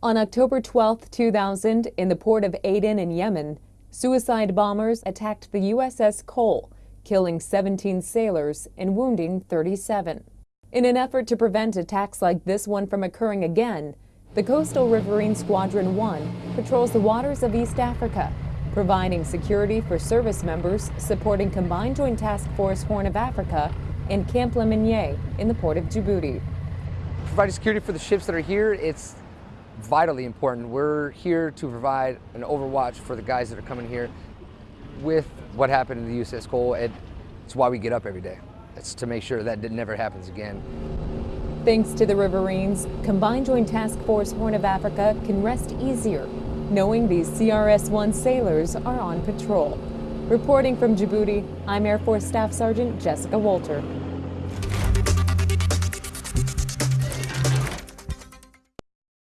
On October 12, 2000, in the port of Aden in Yemen, suicide bombers attacked the USS Cole, killing 17 sailors and wounding 37. In an effort to prevent attacks like this one from occurring again, the Coastal Riverine Squadron 1 patrols the waters of East Africa, providing security for service members supporting Combined Joint Task Force Horn of Africa and Camp Lemonnier in the port of Djibouti. Providing security for the ships that are here, it's vitally important. We're here to provide an overwatch for the guys that are coming here with what happened in the USS Cole. It's why we get up every day. It's to make sure that it never happens again. Thanks to the Riverines, Combined Joint Task Force Horn of Africa can rest easier, knowing these CRS-1 sailors are on patrol. Reporting from Djibouti, I'm Air Force Staff Sergeant Jessica Walter.